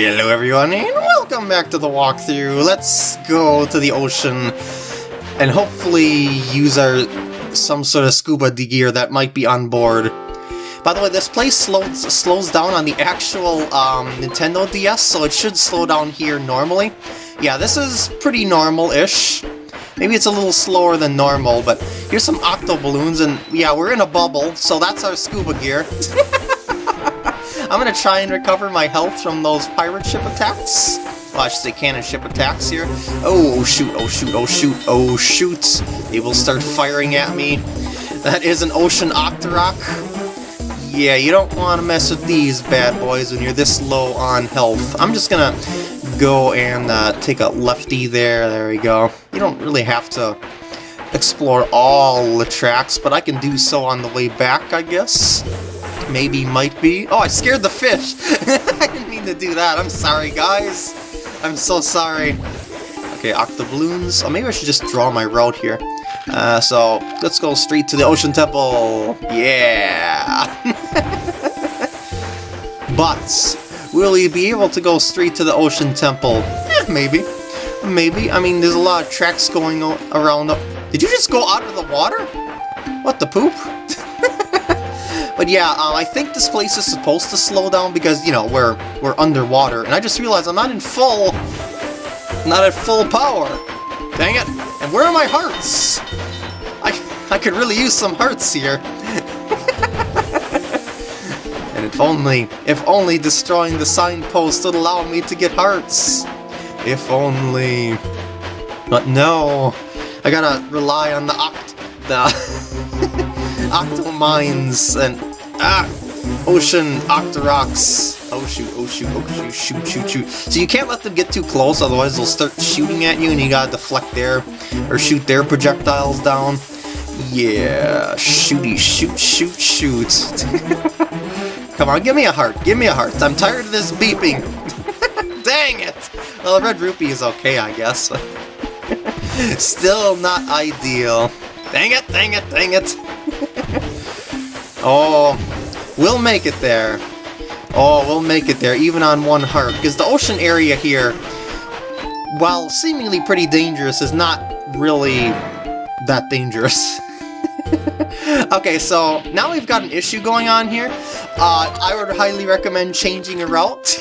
Hello everyone and welcome back to the walkthrough. Let's go to the ocean and hopefully use our some sort of scuba gear that might be on board. By the way, this place slows, slows down on the actual um, Nintendo DS, so it should slow down here normally. Yeah, this is pretty normal-ish. Maybe it's a little slower than normal, but here's some octo balloons, and yeah, we're in a bubble, so that's our scuba gear. I'm gonna try and recover my health from those pirate ship attacks. Well, I should say cannon ship attacks here. Oh, shoot, oh shoot, oh shoot, oh shoot. They will start firing at me. That is an Ocean Octorok. Yeah, you don't want to mess with these bad boys when you're this low on health. I'm just gonna go and uh, take a lefty there. There we go. You don't really have to explore all the tracks, but I can do so on the way back, I guess maybe, might be. Oh, I scared the fish! I didn't mean to do that, I'm sorry, guys! I'm so sorry. Okay, Octobloons. Oh, maybe I should just draw my route here. Uh, so, let's go straight to the Ocean Temple! Yeah! but, will you be able to go straight to the Ocean Temple? Eh, maybe. Maybe. I mean, there's a lot of tracks going around. Did you just go out of the water? What the poop? But yeah, uh, I think this place is supposed to slow down because, you know, we're we're underwater. And I just realized I'm not in full... Not at full power. Dang it. And where are my hearts? I, I could really use some hearts here. and if only, if only destroying the signpost would allow me to get hearts. If only... But no, I gotta rely on the oct... the... Octomines and ah, Ocean Octoroks. Oh shoot, oh shoot, oh shoot, shoot, shoot, shoot. So you can't let them get too close, otherwise they'll start shooting at you and you gotta deflect their, or shoot their projectiles down. Yeah, shooty, shoot, shoot, shoot. Come on, give me a heart, give me a heart. I'm tired of this beeping. Dang it! Well, Red Rupee is okay, I guess. Still not ideal. Dang it, dang it, dang it! Oh, we'll make it there. Oh, we'll make it there, even on one heart, because the ocean area here, while seemingly pretty dangerous, is not really that dangerous. okay, so now we've got an issue going on here. Uh, I would highly recommend changing a route.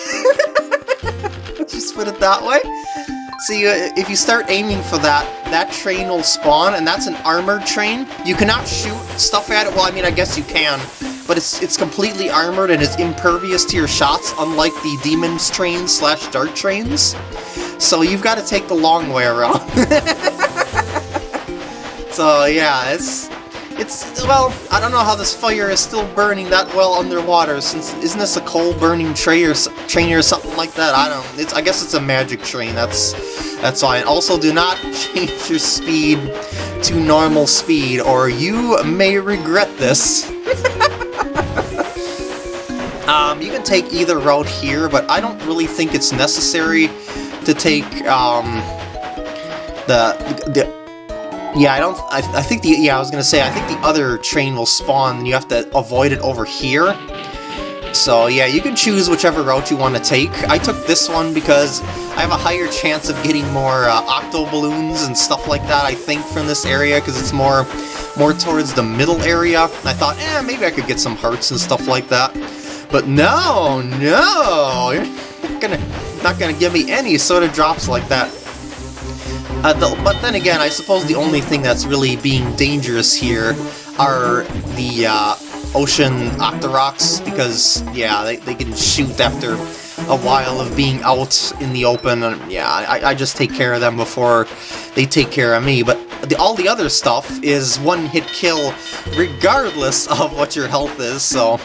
Just put it that way. See, if you start aiming for that, that train will spawn, and that's an armored train. You cannot shoot stuff at it. Well, I mean, I guess you can, but it's it's completely armored and is impervious to your shots, unlike the Demon's train slash Dark trains. So you've got to take the long way around. so yeah, it's it's, well, I don't know how this fire is still burning that well underwater, since isn't this a coal-burning train or, train or something like that? I don't it's I guess it's a magic train, that's that's fine. Also, do not change your speed to normal speed, or you may regret this. um, you can take either route here, but I don't really think it's necessary to take um, the, the yeah, I don't... I, I think the... Yeah, I was gonna say, I think the other train will spawn, and you have to avoid it over here. So yeah, you can choose whichever route you want to take. I took this one because I have a higher chance of getting more uh, octo balloons and stuff like that, I think, from this area, because it's more more towards the middle area. And I thought, eh, maybe I could get some hearts and stuff like that. But no, no! You're not gonna, not gonna give me any sort of drops like that. Uh, the, but then again, I suppose the only thing that's really being dangerous here are the uh, ocean octoroks, because, yeah, they, they can shoot after a while of being out in the open, and yeah, I, I just take care of them before they take care of me, but the, all the other stuff is one-hit kill regardless of what your health is, so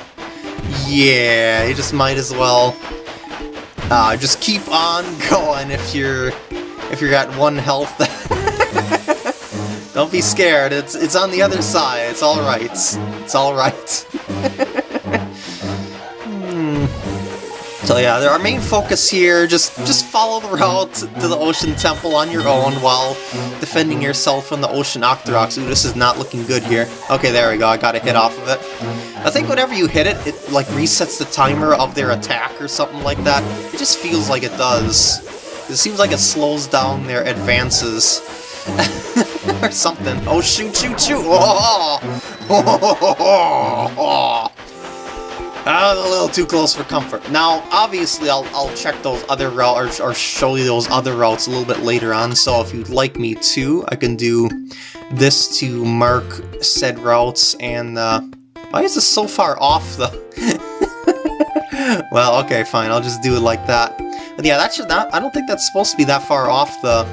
yeah, you just might as well uh, just keep on going if you're if you're at one health. Don't be scared, it's it's on the other side, it's alright. It's alright. hmm. So yeah, our main focus here, just just follow the route to the Ocean Temple on your own while defending yourself from the Ocean Octoroks. Ooh, this is not looking good here. Okay, there we go, I got a hit off of it. I think whenever you hit it, it like resets the timer of their attack or something like that. It just feels like it does. It seems like it slows down their advances. or something. Oh, shoot, shoot, shoot! Oh, oh, oh, oh, Ah, a little too close for comfort. Now, obviously, I'll, I'll check those other routes, or, or show you those other routes a little bit later on, so if you'd like me to, I can do this to mark said routes, and, uh, why is this so far off, though? well, okay, fine, I'll just do it like that. Yeah, that should not, I don't think that's supposed to be that far off the...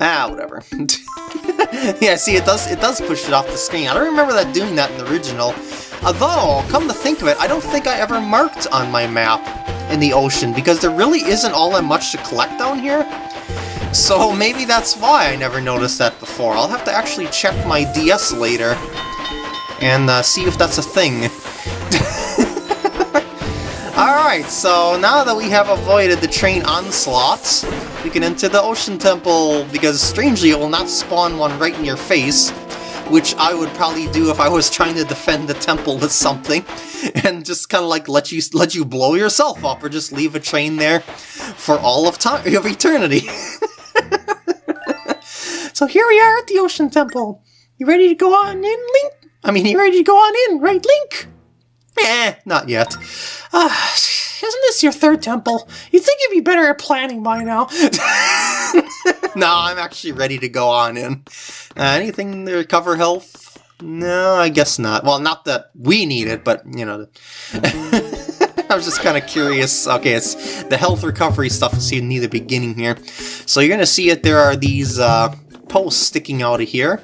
Ah, whatever. yeah, see, it does it does push it off the screen. I don't remember that doing that in the original. Although, come to think of it, I don't think I ever marked on my map in the ocean, because there really isn't all that much to collect down here. So maybe that's why I never noticed that before. I'll have to actually check my DS later and uh, see if that's a thing. Alright, so now that we have avoided the train onslaughts, we can enter the Ocean Temple, because strangely it will not spawn one right in your face, which I would probably do if I was trying to defend the temple with something, and just kind of like let you let you blow yourself up, or just leave a train there for all of time of eternity. so here we are at the Ocean Temple. You ready to go on in, Link? I mean, you ready to go on in, right, Link? Eh, not yet. Ah, isn't this your third temple? You'd think you'd be better at planning by now. no, I'm actually ready to go on in. Uh, anything to recover health? No, I guess not. Well, not that we need it, but, you know... I was just kind of curious. Okay, it's the health recovery stuff is seen near the beginning here. So you're going to see it. There are these uh, posts sticking out of here.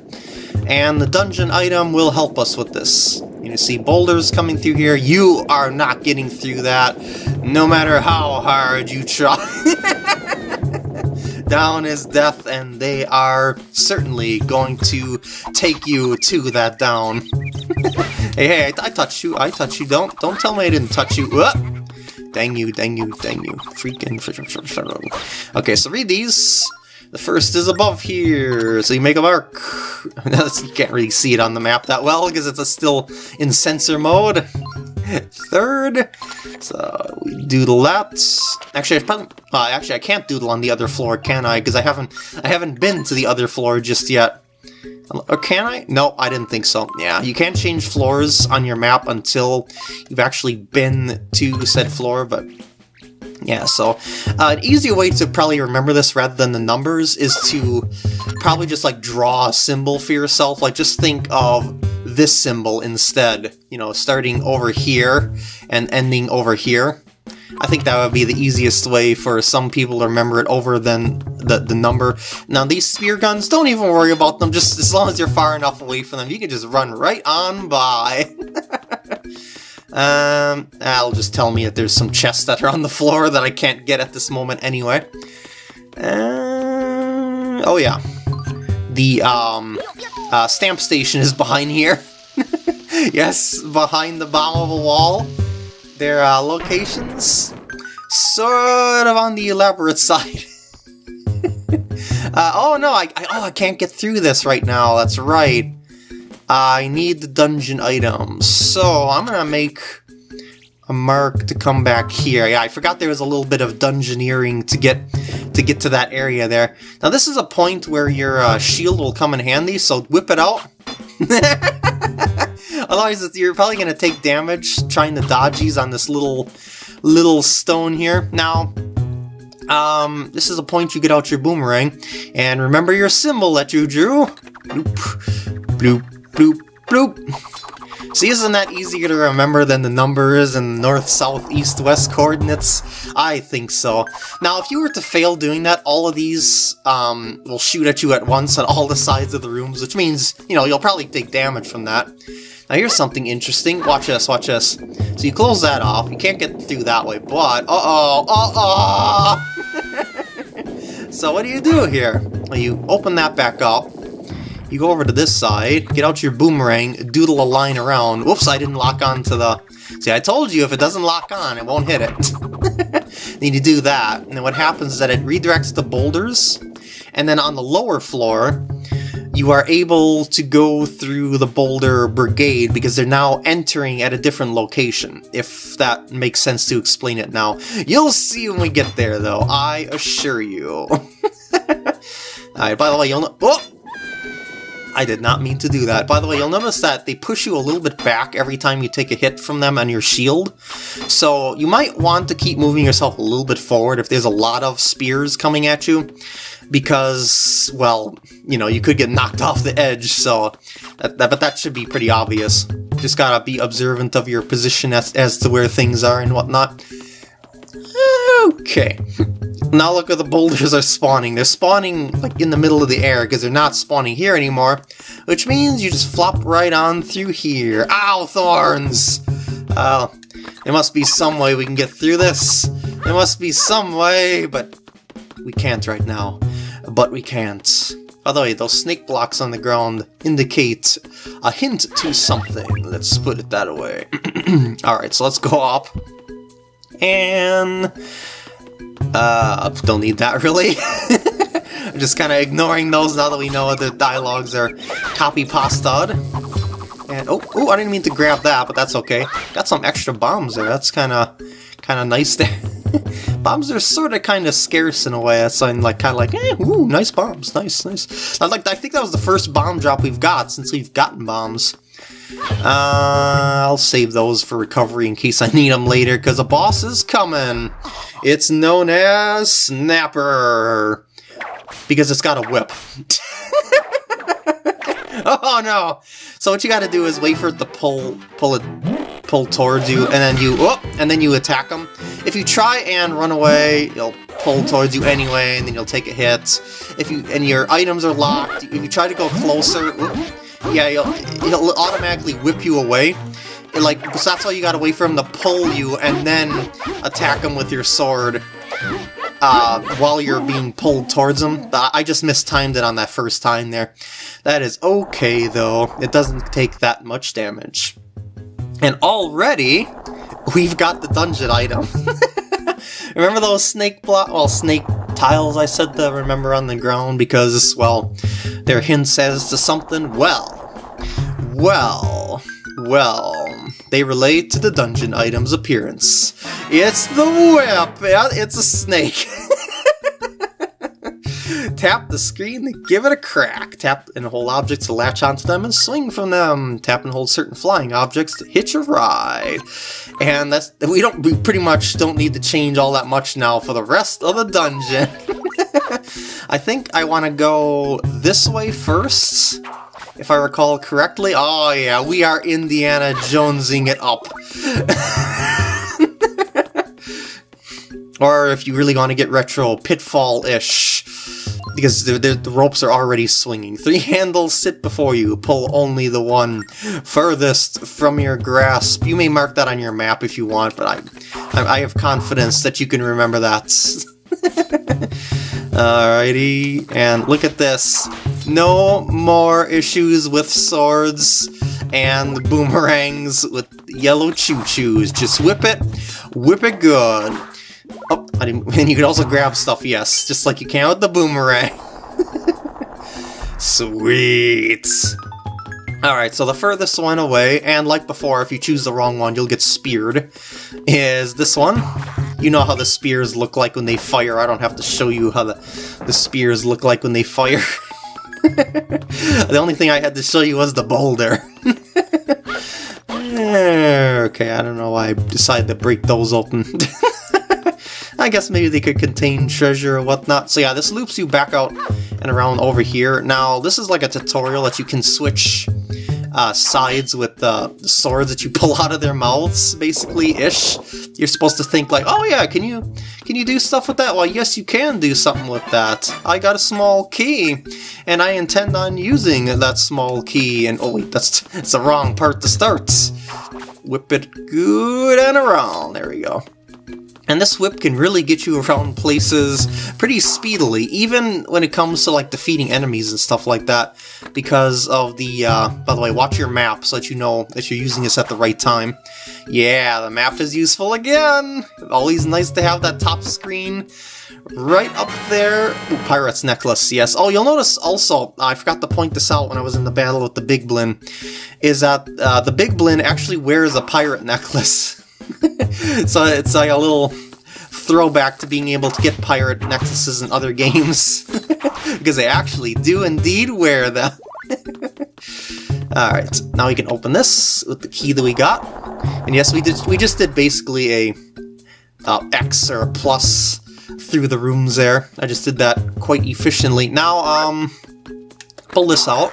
And the dungeon item will help us with this. You see boulders coming through here. You are not getting through that, no matter how hard you try. Down is death, and they are certainly going to take you to that down. hey, hey, I, I touched you, I touched you. Don't, don't tell me I didn't touch you. Uh, dang you, dang you, dang you. Freaking... Okay, so read these. The first is above here, so you make a mark. you can't really see it on the map that well because it's still in sensor mode. Third, so we doodle that. Actually, I uh, actually I can't doodle on the other floor, can I? Because I haven't, I haven't been to the other floor just yet. Or can I? No, I didn't think so. Yeah, you can't change floors on your map until you've actually been to said floor, but yeah, so uh, an easier way to probably remember this rather than the numbers is to probably just like draw a symbol for yourself. Like just think of this symbol instead, you know, starting over here and ending over here. I think that would be the easiest way for some people to remember it over than the, the number. Now these spear guns, don't even worry about them, just as long as you're far enough away from them, you can just run right on by. Um, that'll just tell me that there's some chests that are on the floor that I can't get at this moment anyway. Uh, oh yeah. The um, uh, stamp station is behind here. yes, behind the bottom of a wall. Their uh, locations, sort of on the elaborate side. uh, oh no, I, I, oh, I can't get through this right now, that's right. I need the dungeon items, so I'm gonna make a mark to come back here. Yeah, I forgot there was a little bit of dungeoneering to get to get to that area there. Now this is a point where your uh, shield will come in handy, so whip it out. Otherwise, you're probably to take damage trying to dodgies on this little little stone here. Now, um, this is a point you get out your boomerang, and remember your symbol that you drew. Bloop, bloop, bloop, bloop. See, isn't that easier to remember than the numbers and north, south, east, west coordinates? I think so. Now, if you were to fail doing that, all of these um, will shoot at you at once on all the sides of the rooms, which means, you know, you'll probably take damage from that. Now here's something interesting. Watch this, watch this. So you close that off. You can't get through that way, but... Uh-oh! Uh-oh! so what do you do here? Well, you open that back up. You go over to this side, get out your boomerang, doodle a line around. Whoops, I didn't lock on to the... See, I told you if it doesn't lock on, it won't hit it. Need to do that, and then what happens is that it redirects the boulders, and then on the lower floor, you are able to go through the Boulder Brigade because they're now entering at a different location. If that makes sense to explain it now. You'll see when we get there, though, I assure you. Alright, by the way, you'll know- Oh! I did not mean to do that. By the way, you'll notice that they push you a little bit back every time you take a hit from them on your shield. So you might want to keep moving yourself a little bit forward if there's a lot of spears coming at you. Because, well, you know, you could get knocked off the edge, so... That, that, but that should be pretty obvious. Just gotta be observant of your position as, as to where things are and whatnot. Okay. Now look at the boulders are spawning. They're spawning like in the middle of the air because they're not spawning here anymore, which means you just flop right on through here. Ow, thorns! Uh, there must be some way we can get through this. There must be some way, but we can't right now. But we can't. By the way, those snake blocks on the ground indicate a hint to something. Let's put it that way. Alright, so let's go up. And... Uh, don't need that really. I'm just kind of ignoring those now that we know the dialogues are copy pasted. And oh, oh, I didn't mean to grab that, but that's okay. Got some extra bombs there. That's kind of, kind of nice there. bombs are sort of kind of scarce in a way. That's like kind of like, eh, ooh, nice bombs, nice, nice. I like, I think that was the first bomb drop we've got since we've gotten bombs. Uh, I'll save those for recovery in case I need them later, because a boss is coming. It's known as Snapper. Because it's got a whip. oh no! So what you gotta do is wait for it to pull, pull it, pull towards you, and then you, oh, and then you attack them. If you try and run away, it'll pull towards you anyway, and then you'll take a hit. If you, and your items are locked, if you try to go closer, oh, yeah, he'll, he'll automatically whip you away. Like, so that's why you gotta wait for him to pull you and then attack him with your sword uh, while you're being pulled towards him. I just mistimed it on that first time there. That is okay, though. It doesn't take that much damage. And already, we've got the dungeon item. remember those snake block, well, snake tiles I said to remember on the ground because, well, their hints as to something? Well, well, well, they relate to the dungeon item's appearance. It's the whip! It's a snake! Tap the screen to give it a crack. Tap and hold objects to latch onto them and swing from them. Tap and hold certain flying objects to hitch a ride. And that's we don't we pretty much don't need to change all that much now for the rest of the dungeon. I think I want to go this way first, if I recall correctly. Oh yeah, we are Indiana Jonesing it up. or if you really want to get retro, Pitfall-ish because the, the, the, ropes are already swinging. Three handles sit before you. Pull only the one furthest from your grasp. You may mark that on your map if you want, but I, I, I have confidence that you can remember that. Alrighty, and look at this. No more issues with swords and boomerangs with yellow choo-choos. Just whip it, whip it good. Oh, and you can also grab stuff, yes, just like you can with the boomerang. Sweet! Alright, so the furthest one away, and like before, if you choose the wrong one, you'll get speared, is this one. You know how the spears look like when they fire. I don't have to show you how the, the spears look like when they fire. the only thing I had to show you was the boulder. okay, I don't know why I decided to break those open. I guess maybe they could contain treasure or whatnot. So yeah, this loops you back out and around over here. Now, this is like a tutorial that you can switch uh, sides with the swords that you pull out of their mouths, basically-ish. You're supposed to think like, oh yeah, can you can you do stuff with that? Well, yes, you can do something with that. I got a small key, and I intend on using that small key. And oh wait, that's, that's the wrong part to start. Whip it good and around. There we go. And this whip can really get you around places pretty speedily, even when it comes to like defeating enemies and stuff like that, because of the, uh, by the way, watch your map so that you know that you're using this at the right time. Yeah, the map is useful again! Always nice to have that top screen right up there. Ooh, Pirate's Necklace, yes. Oh, you'll notice also, I forgot to point this out when I was in the battle with the Big Blin, is that uh, the Big Blin actually wears a pirate necklace. so it's like a little throwback to being able to get pirate nexuses in other games. because they actually do indeed wear them. Alright, now we can open this with the key that we got. And yes, we did. we just did basically a uh, X or a plus through the rooms there. I just did that quite efficiently. Now, um, pull this out.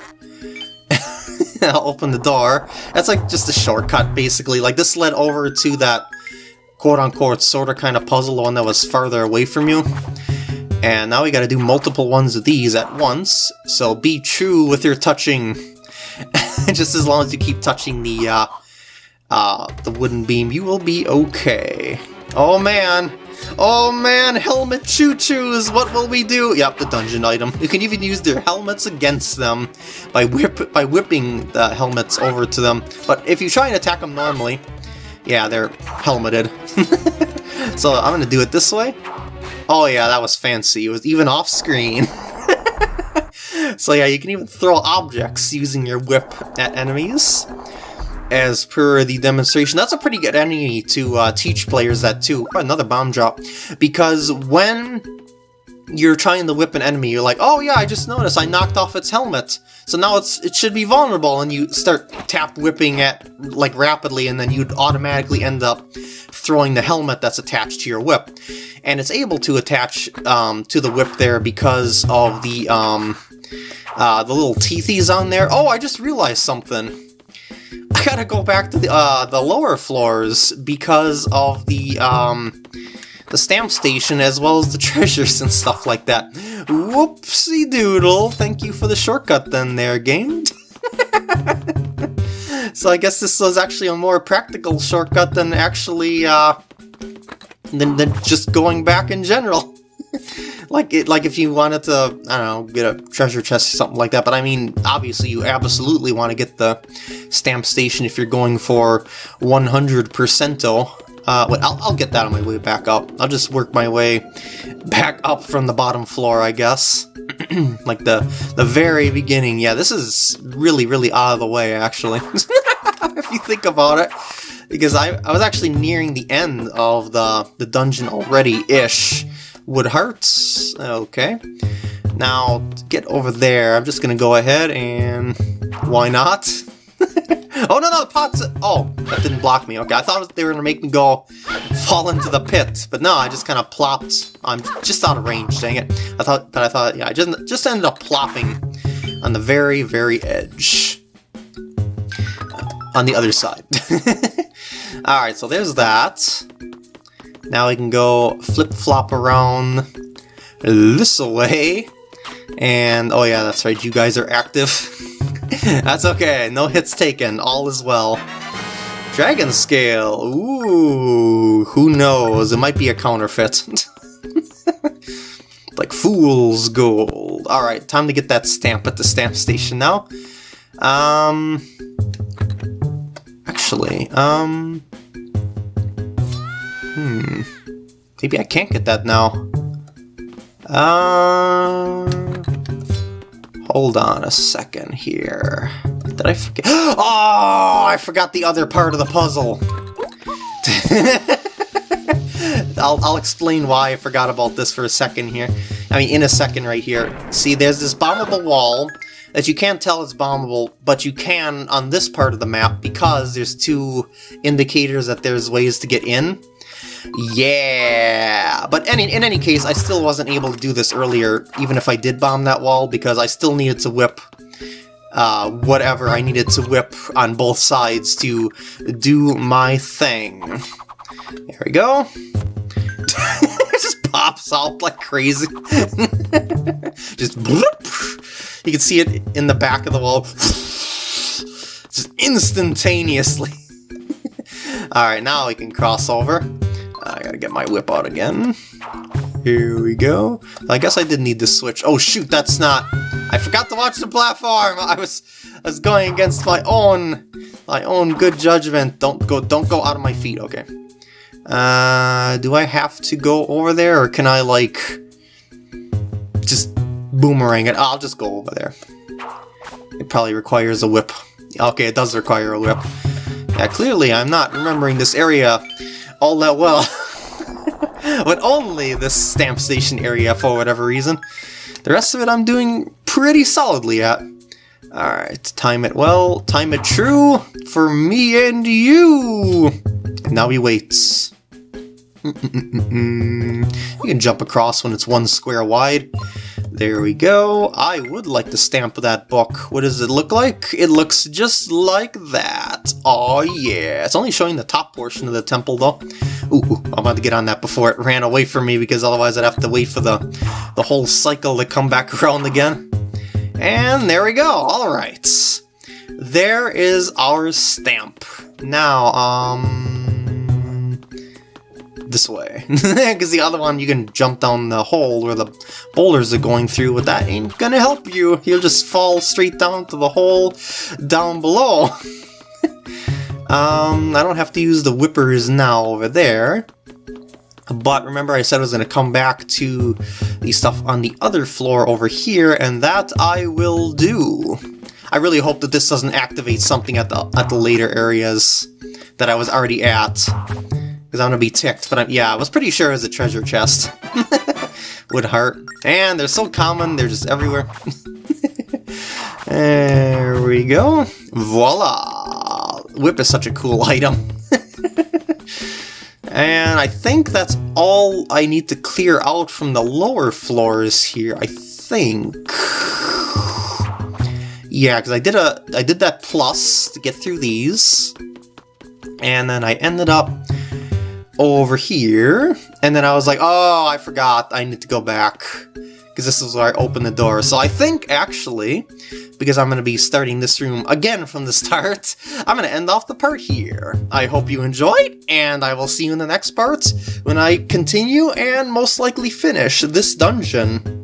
Open the door. That's like just a shortcut, basically. Like, this led over to that quote-unquote sort of kind of puzzle, one that was farther away from you. And now we gotta do multiple ones of these at once, so be true with your touching. just as long as you keep touching the, uh, uh, the wooden beam, you will be okay. Oh man! Oh man, helmet choo-choos, what will we do? Yep, the dungeon item. You can even use their helmets against them by whip by whipping the helmets over to them. But if you try and attack them normally, yeah, they're helmeted. so I'm gonna do it this way. Oh yeah, that was fancy. It was even off screen. so yeah, you can even throw objects using your whip at enemies as per the demonstration. That's a pretty good enemy to uh, teach players that too. Another bomb drop. Because when you're trying to whip an enemy, you're like, oh yeah, I just noticed I knocked off its helmet. So now it's it should be vulnerable, and you start tap whipping it like rapidly, and then you'd automatically end up throwing the helmet that's attached to your whip. And it's able to attach um, to the whip there because of the um, uh, the little teethies on there. Oh, I just realized something. Gotta go back to the, uh, the lower floors because of the, um, the stamp station as well as the treasures and stuff like that. Whoopsie doodle, thank you for the shortcut then there, game. so I guess this was actually a more practical shortcut than actually, uh, than, than just going back in general. Like it, like if you wanted to, I don't know, get a treasure chest or something like that. But I mean, obviously, you absolutely want to get the stamp station if you're going for 100%. Uh, wait, I'll, I'll get that on my way back up. I'll just work my way back up from the bottom floor, I guess. like the the very beginning. Yeah, this is really, really out of the way, actually. if you think about it. Because I, I was actually nearing the end of the, the dungeon already-ish would hurt. Okay. Now, get over there, I'm just gonna go ahead and... Why not? oh, no, no, the pot's... Oh, that didn't block me. Okay, I thought they were gonna make me go fall into the pit. But no, I just kind of plopped. I'm just out of range, dang it. I thought, but I thought, yeah, I just, just ended up plopping on the very, very edge. On the other side. Alright, so there's that. Now we can go flip-flop around this way. And, oh yeah, that's right, you guys are active. that's okay, no hits taken, all is well. Dragon Scale, ooh, who knows, it might be a counterfeit. like Fool's Gold. Alright, time to get that stamp at the stamp station now. Um, actually, um, Hmm. Maybe I can't get that now. Uh, hold on a second here. Did I forget? Oh, I forgot the other part of the puzzle. I'll, I'll explain why I forgot about this for a second here. I mean, in a second right here. See, there's this bombable wall that you can't tell it's bombable, but you can on this part of the map because there's two indicators that there's ways to get in. Yeah! But any, in any case, I still wasn't able to do this earlier, even if I did bomb that wall, because I still needed to whip uh, whatever I needed to whip on both sides to do my thing. There we go. it just pops out like crazy. just bloop. You can see it in the back of the wall. just instantaneously. Alright, now we can cross over. I gotta get my whip out again. Here we go. I guess I did need to switch. Oh shoot, that's not... I forgot to watch the platform! I was I was going against my own my own good judgment. Don't go don't go out of my feet, okay. Uh do I have to go over there or can I like just boomerang it? I'll just go over there. It probably requires a whip. Okay, it does require a whip. Yeah, clearly I'm not remembering this area all that well. but only this stamp station area for whatever reason. The rest of it I'm doing pretty solidly at. Alright, time it well, time it true for me and you! now we wait. Mm -mm -mm you can jump across when it's one square wide. There we go. I would like to stamp that book. What does it look like? It looks just like that. Oh yeah. It's only showing the top portion of the temple though. Ooh, I'm about to get on that before it ran away from me because otherwise I'd have to wait for the, the whole cycle to come back around again. And there we go, alright. There is our stamp. Now, um this way. Because the other one, you can jump down the hole where the boulders are going through, but that ain't gonna help you. You'll just fall straight down to the hole down below. um, I don't have to use the whippers now over there. But remember I said I was going to come back to the stuff on the other floor over here, and that I will do. I really hope that this doesn't activate something at the at the later areas that I was already at. Because I'm gonna be ticked, but I'm, yeah, I was pretty sure it was a treasure chest. Would hurt. And they're so common, they're just everywhere. there we go. Voila! Whip is such a cool item. and I think that's all I need to clear out from the lower floors here, I think. Yeah, because I did a I did that plus to get through these. And then I ended up over here, and then I was like, oh, I forgot, I need to go back, because this is where I opened the door. So I think, actually, because I'm going to be starting this room again from the start, I'm going to end off the part here. I hope you enjoyed, and I will see you in the next part when I continue and most likely finish this dungeon.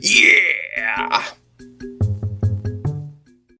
Yeah!